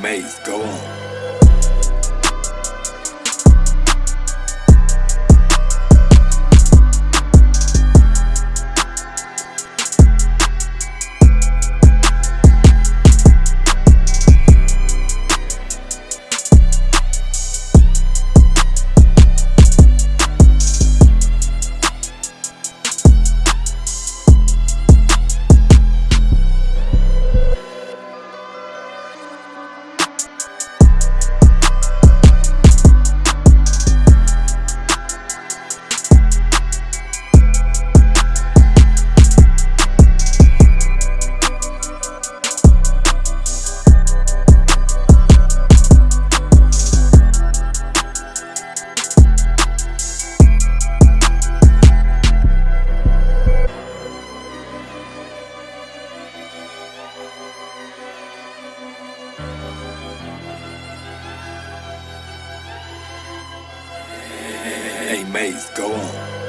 Maze, go on. Hey, Maze, go on.